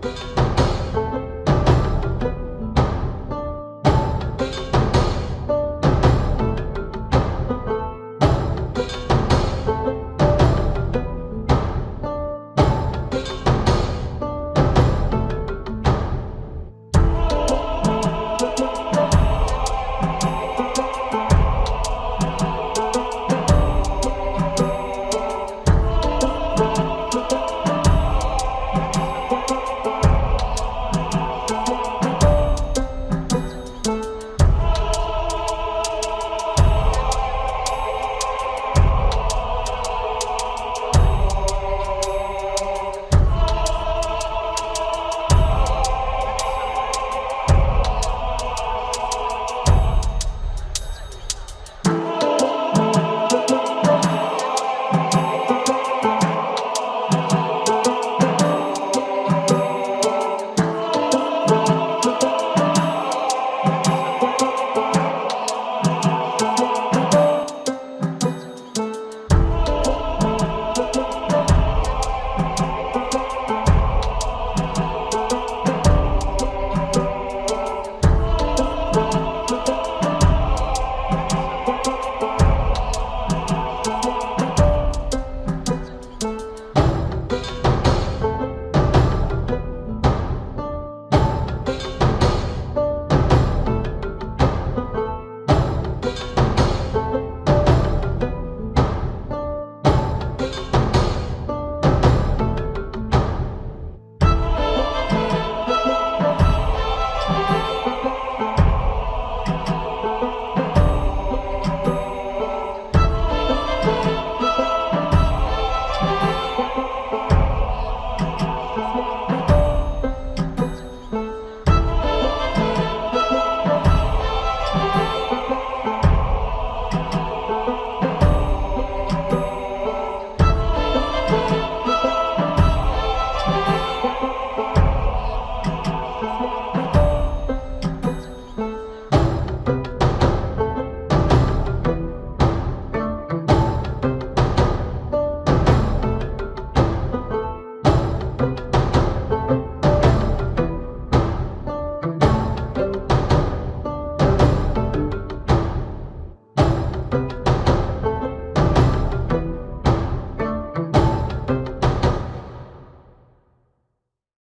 Bye. you.